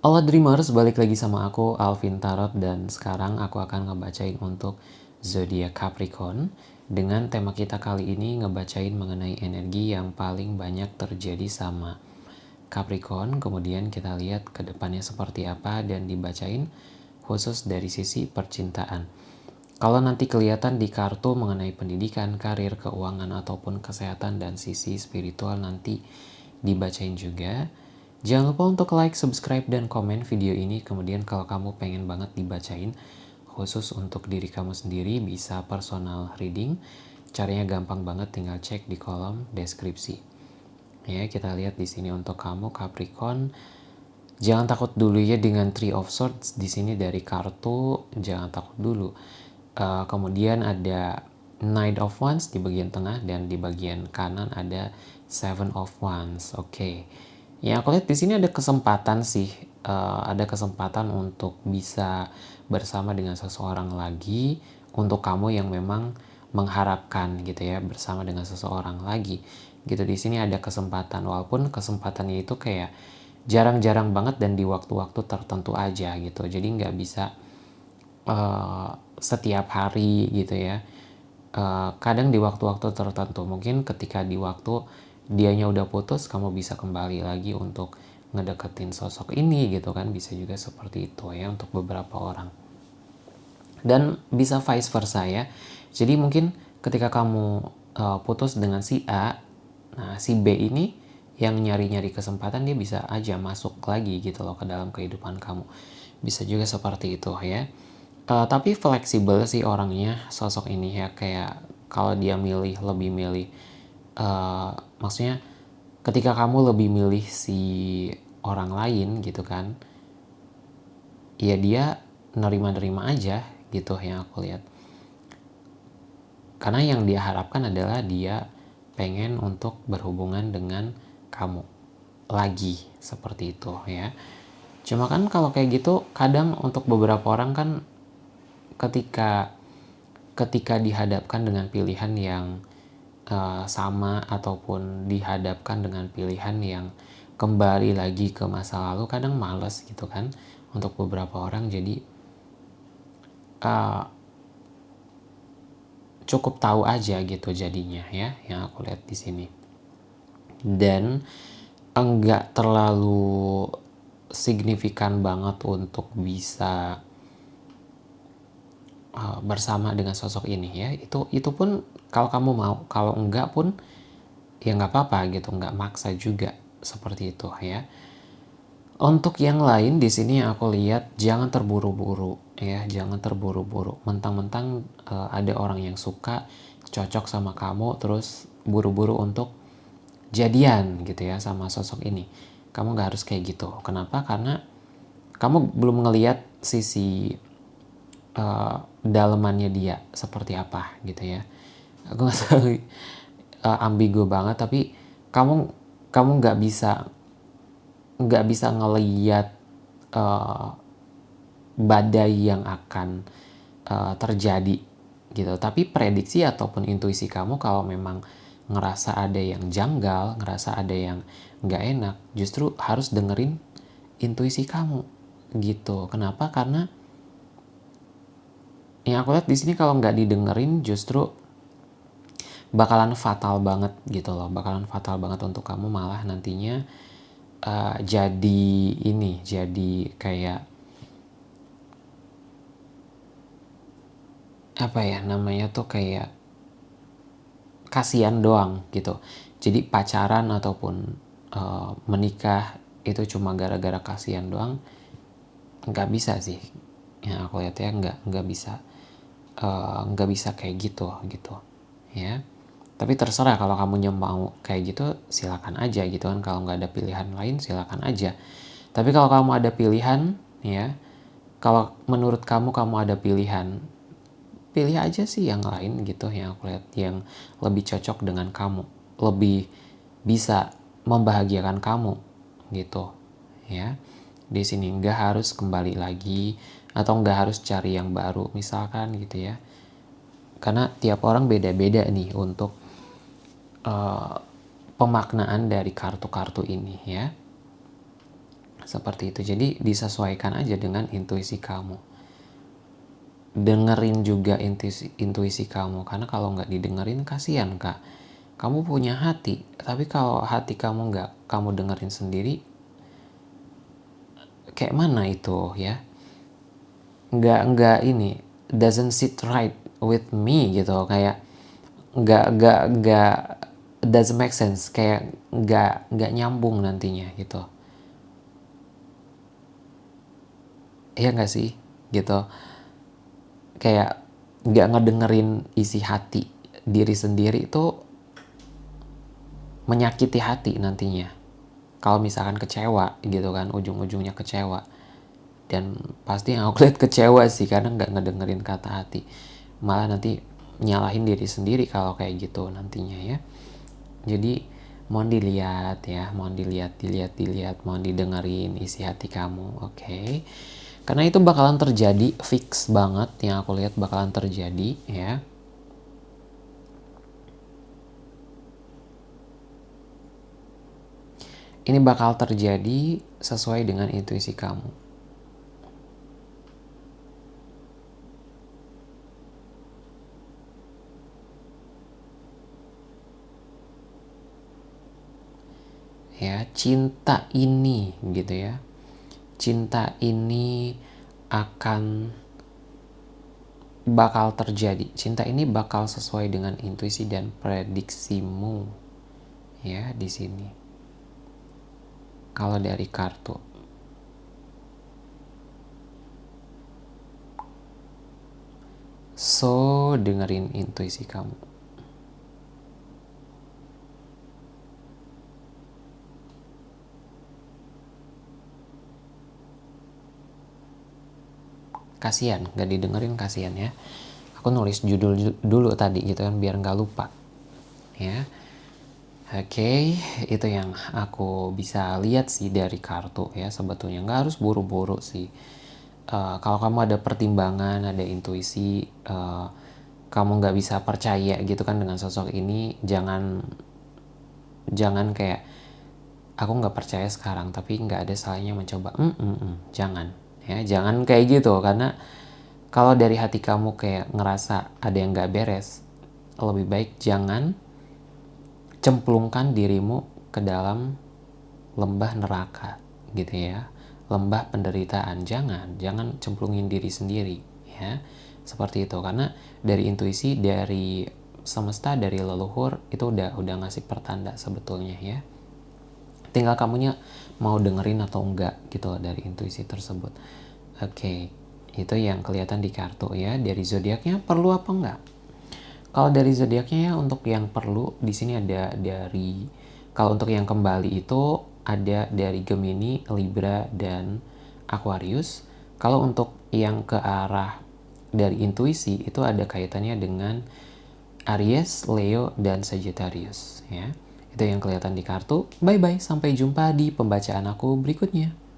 Halo Dreamers, balik lagi sama aku Alvin Tarot dan sekarang aku akan ngebacain untuk zodiak Capricorn. Dengan tema kita kali ini ngebacain mengenai energi yang paling banyak terjadi sama Capricorn. Kemudian kita lihat ke depannya seperti apa dan dibacain khusus dari sisi percintaan. Kalau nanti kelihatan di kartu mengenai pendidikan, karir, keuangan, ataupun kesehatan dan sisi spiritual nanti dibacain juga Jangan lupa untuk like, subscribe, dan komen video ini. Kemudian kalau kamu pengen banget dibacain, khusus untuk diri kamu sendiri, bisa personal reading. Caranya gampang banget, tinggal cek di kolom deskripsi. Ya, kita lihat di sini untuk kamu Capricorn. Jangan takut dulu ya dengan Three of Swords. Di sini dari kartu, jangan takut dulu. Uh, kemudian ada Knight of Wands di bagian tengah dan di bagian kanan ada Seven of Wands. Oke. Okay. Ya, aku lihat di sini ada kesempatan sih, uh, ada kesempatan untuk bisa bersama dengan seseorang lagi untuk kamu yang memang mengharapkan gitu ya bersama dengan seseorang lagi. Gitu di sini ada kesempatan walaupun kesempatannya itu kayak jarang-jarang banget dan di waktu-waktu tertentu aja gitu. Jadi nggak bisa uh, setiap hari gitu ya. Uh, kadang di waktu-waktu tertentu mungkin ketika di waktu dianya udah putus kamu bisa kembali lagi untuk ngedeketin sosok ini gitu kan. Bisa juga seperti itu ya untuk beberapa orang. Dan bisa vice versa ya. Jadi mungkin ketika kamu uh, putus dengan si A nah si B ini yang nyari-nyari kesempatan dia bisa aja masuk lagi gitu loh ke dalam kehidupan kamu. Bisa juga seperti itu ya. Uh, tapi fleksibel sih orangnya sosok ini ya. Kayak kalau dia milih lebih milih uh, maksudnya ketika kamu lebih milih si orang lain gitu kan ya dia nerima-nerima aja gitu yang aku lihat. Karena yang dia harapkan adalah dia pengen untuk berhubungan dengan kamu lagi seperti itu ya. Cuma kan kalau kayak gitu kadang untuk beberapa orang kan ketika ketika dihadapkan dengan pilihan yang uh, sama ataupun dihadapkan dengan pilihan yang kembali lagi ke masa lalu kadang males gitu kan untuk beberapa orang. Jadi uh, cukup tahu aja gitu jadinya ya yang aku lihat di sini. Dan enggak terlalu signifikan banget untuk bisa uh, bersama dengan sosok ini ya. Itu itu pun kalau kamu mau kalau enggak pun ya nggak apa-apa gitu nggak maksa juga seperti itu ya. Untuk yang lain di sini aku lihat jangan terburu-buru ya. Jangan terburu-buru. Mentang-mentang uh, ada orang yang suka cocok sama kamu terus buru-buru untuk jadian gitu ya sama sosok ini. Kamu nggak harus kayak gitu. Kenapa? Karena kamu belum ngeliat sisi uh, dalemannya dia seperti apa gitu ya aku nggak tahu. Uh, ambigu banget tapi kamu kamu nggak bisa nggak bisa ngeliat uh, badai yang akan uh, terjadi gitu. Tapi prediksi ataupun intuisi kamu kalau memang ngerasa ada yang janggal ngerasa ada yang nggak enak justru harus dengerin intuisi kamu gitu. Kenapa? Karena yang aku lihat di sini kalau nggak didengerin justru bakalan fatal banget gitu loh. Bakalan fatal banget untuk kamu malah nantinya uh, jadi ini jadi kayak apa ya namanya tuh kayak kasihan doang gitu. Jadi pacaran ataupun uh, menikah itu cuma gara-gara kasihan doang nggak bisa sih. Yang aku lihat ya nggak nggak bisa nggak uh, bisa kayak gitu gitu ya tapi terserah kalau kamu mau kayak gitu silakan aja gitu kan. Kalau nggak ada pilihan lain silakan aja. Tapi kalau kamu ada pilihan ya kalau menurut kamu kamu ada pilihan pilih aja sih yang lain gitu yang aku lihat yang lebih cocok dengan kamu. Lebih bisa membahagiakan kamu gitu ya. Di sini nggak harus kembali lagi atau nggak harus cari yang baru misalkan gitu ya. Karena tiap orang beda-beda nih untuk uh, pemaknaan dari kartu-kartu ini ya. Seperti itu. Jadi disesuaikan aja dengan intuisi kamu. Dengerin juga intuisi, intuisi kamu. Karena kalau nggak didengerin kasihan kak. Kamu punya hati. Tapi kalau hati kamu nggak kamu dengerin sendiri. Kayak mana itu ya. Nggak, nggak ini. Doesn't sit right with me gitu. Kayak nggak, nggak, nggak doesn't make sense. Kayak nggak, nggak nyambung nantinya gitu. Iya nggak sih? Gitu. Kayak nggak ngedengerin isi hati diri sendiri itu menyakiti hati nantinya. Kalau misalkan kecewa gitu kan, ujung-ujungnya kecewa. Dan pasti yang aku lihat kecewa sih karena nggak ngedengerin kata hati. Malah nanti nyalahin diri sendiri kalau kayak gitu nantinya ya. Jadi mohon dilihat ya, mohon dilihat, dilihat, dilihat, mohon didengerin isi hati kamu, oke? Okay? Karena itu bakalan terjadi, fix banget yang aku lihat bakalan terjadi ya. Ini bakal terjadi sesuai dengan intuisi kamu. Ya, cinta ini gitu ya cinta ini akan bakal terjadi. Cinta ini bakal sesuai dengan intuisi dan prediksimu ya di sini. Kalau dari kartu. So, dengerin intuisi kamu. Kasihan gak didengerin kasihan ya. Aku nulis judul dulu tadi gitu kan biar nggak lupa. Ya. Oke okay, itu yang aku bisa lihat sih dari kartu ya sebetulnya. Nggak harus buru-buru sih. Uh, kalau kamu ada pertimbangan ada intuisi uh, kamu nggak bisa percaya gitu kan dengan sosok ini jangan jangan kayak aku nggak percaya sekarang tapi nggak ada salahnya mencoba. Mm, mm, mm, jangan ya jangan kayak gitu karena kalau dari hati kamu kayak ngerasa ada yang gak beres lebih baik jangan cemplungkan dirimu ke dalam lembah neraka gitu ya. Lembah penderitaan jangan jangan cemplungin diri sendiri ya. Seperti itu karena dari intuisi dari semesta dari leluhur itu udah udah ngasih pertanda sebetulnya ya tinggal kamunya mau dengerin atau enggak gitu loh dari intuisi tersebut oke okay. itu yang kelihatan di kartu ya dari zodiaknya perlu apa enggak kalau dari zodiaknya ya untuk yang perlu di sini ada dari kalau untuk yang kembali itu ada dari Gemini, Libra dan Aquarius kalau untuk yang ke arah dari intuisi itu ada kaitannya dengan Aries, Leo, dan Sagittarius ya. Itu yang kelihatan di kartu. Bye-bye, sampai jumpa di pembacaan aku berikutnya.